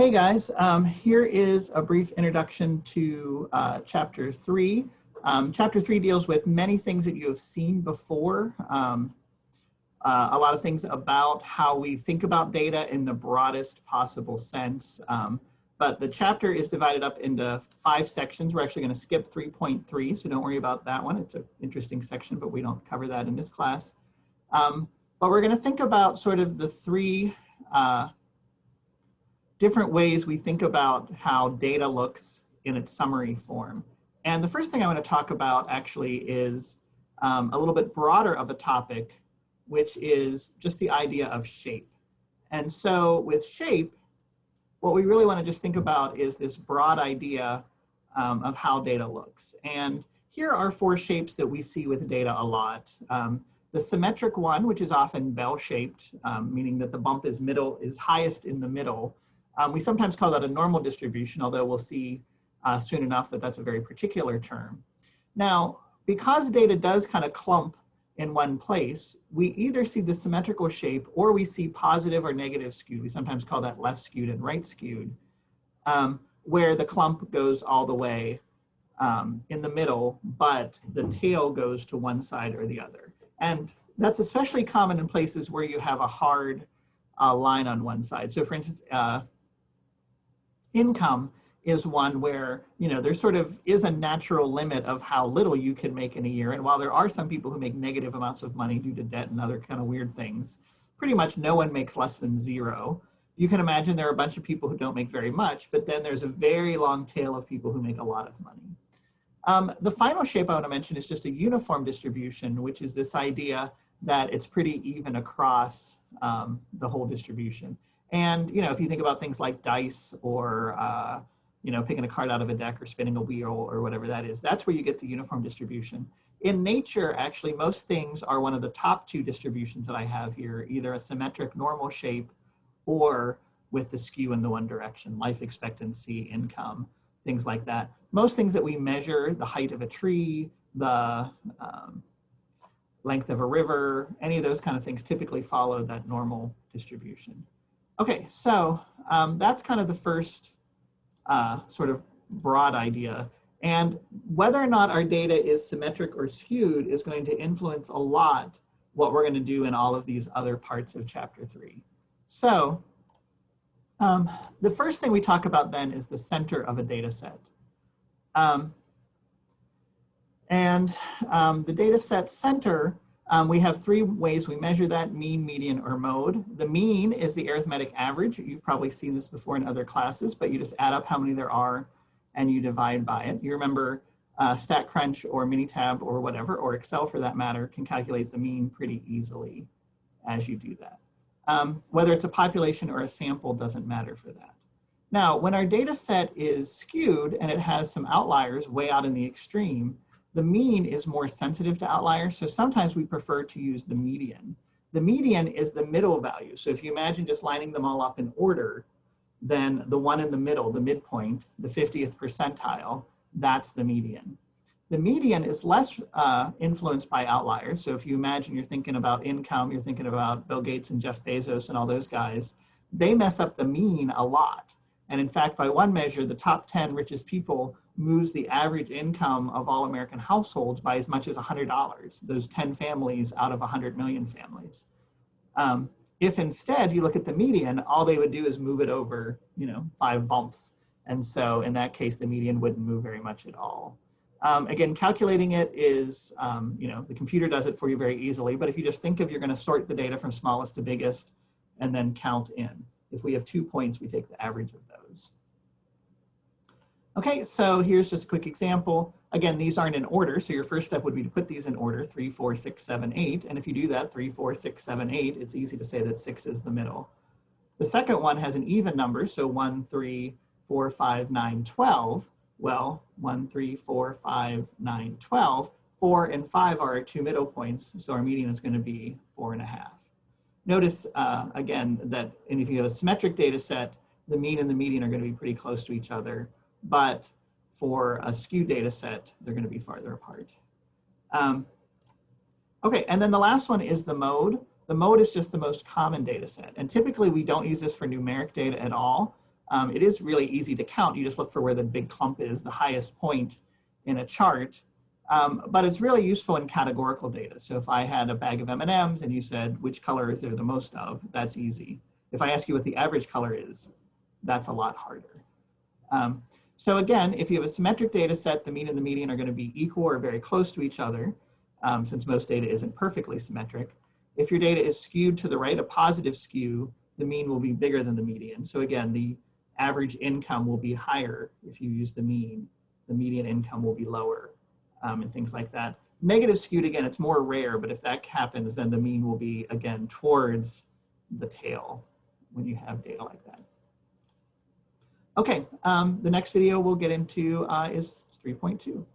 Hey guys, um, here is a brief introduction to uh, chapter three. Um, chapter three deals with many things that you have seen before. Um, uh, a lot of things about how we think about data in the broadest possible sense. Um, but the chapter is divided up into five sections. We're actually going to skip 3.3, so don't worry about that one. It's an interesting section, but we don't cover that in this class. Um, but we're going to think about sort of the three uh, different ways we think about how data looks in its summary form. And the first thing I want to talk about actually is um, a little bit broader of a topic, which is just the idea of shape. And so with shape, what we really want to just think about is this broad idea um, of how data looks. And here are four shapes that we see with data a lot. Um, the symmetric one, which is often bell-shaped, um, meaning that the bump is middle is highest in the middle. Um, we sometimes call that a normal distribution, although we'll see uh, soon enough that that's a very particular term. Now, because data does kind of clump in one place, we either see the symmetrical shape or we see positive or negative skewed. We sometimes call that left skewed and right skewed, um, where the clump goes all the way um, in the middle, but the tail goes to one side or the other. And that's especially common in places where you have a hard uh, line on one side. So for instance, uh, income is one where, you know, there sort of is a natural limit of how little you can make in a year. And while there are some people who make negative amounts of money due to debt and other kind of weird things, pretty much no one makes less than zero. You can imagine there are a bunch of people who don't make very much, but then there's a very long tail of people who make a lot of money. Um, the final shape I want to mention is just a uniform distribution, which is this idea that it's pretty even across um, the whole distribution. And, you know, if you think about things like dice or, uh, you know, picking a card out of a deck or spinning a wheel or whatever that is, that's where you get the uniform distribution. In nature, actually, most things are one of the top two distributions that I have here, either a symmetric normal shape or with the skew in the one direction, life expectancy, income, things like that. Most things that we measure, the height of a tree, the um, length of a river, any of those kind of things typically follow that normal distribution. Okay, so um, that's kind of the first uh, sort of broad idea. And whether or not our data is symmetric or skewed is going to influence a lot what we're going to do in all of these other parts of chapter three. So um, the first thing we talk about then is the center of a data set. Um, and um, the data set center um, we have three ways we measure that, mean, median, or mode. The mean is the arithmetic average. You've probably seen this before in other classes, but you just add up how many there are and you divide by it. You remember uh, StatCrunch or Minitab or whatever, or Excel for that matter, can calculate the mean pretty easily as you do that. Um, whether it's a population or a sample doesn't matter for that. Now, when our data set is skewed and it has some outliers way out in the extreme, the mean is more sensitive to outliers, so sometimes we prefer to use the median. The median is the middle value. So if you imagine just lining them all up in order, then the one in the middle, the midpoint, the 50th percentile, that's the median. The median is less uh, influenced by outliers. So if you imagine you're thinking about income, you're thinking about Bill Gates and Jeff Bezos and all those guys, they mess up the mean a lot. And in fact, by one measure, the top 10 richest people moves the average income of all American households by as much as $100, those 10 families out of 100 million families. Um, if instead you look at the median, all they would do is move it over, you know, five bumps. And so in that case, the median wouldn't move very much at all. Um, again, calculating it is, um, you know, the computer does it for you very easily, but if you just think of you're gonna sort the data from smallest to biggest and then count in. If we have two points, we take the average of. Okay, so here's just a quick example. Again, these aren't in order, so your first step would be to put these in order, three, four, six, seven, eight. And if you do that, three, four, six, seven, eight, it's easy to say that six is the middle. The second one has an even number, so one, three, four, five, nine, 12. Well, one, three, four, five, nine, 12. Four and five are our two middle points, so our median is gonna be four and a half. Notice, uh, again, that and if you have a symmetric data set, the mean and the median are gonna be pretty close to each other but for a skew data set, they're going to be farther apart. Um, okay, and then the last one is the mode. The mode is just the most common data set. And typically we don't use this for numeric data at all. um, it is really easy to count. You just look for where the big clump is, the highest point in a chart. Um, but it's really useful in categorical data. So if I had a bag of M&Ms and you said, which color is there the most of, that's easy. If I ask you what the average color is, that's a lot harder. Um, so again, if you have a symmetric data set, the mean and the median are gonna be equal or very close to each other, um, since most data isn't perfectly symmetric. If your data is skewed to the right, a positive skew, the mean will be bigger than the median. So again, the average income will be higher if you use the mean. The median income will be lower um, and things like that. Negative skewed, again, it's more rare, but if that happens, then the mean will be, again, towards the tail when you have data like that. Okay, um, the next video we'll get into uh, is 3.2.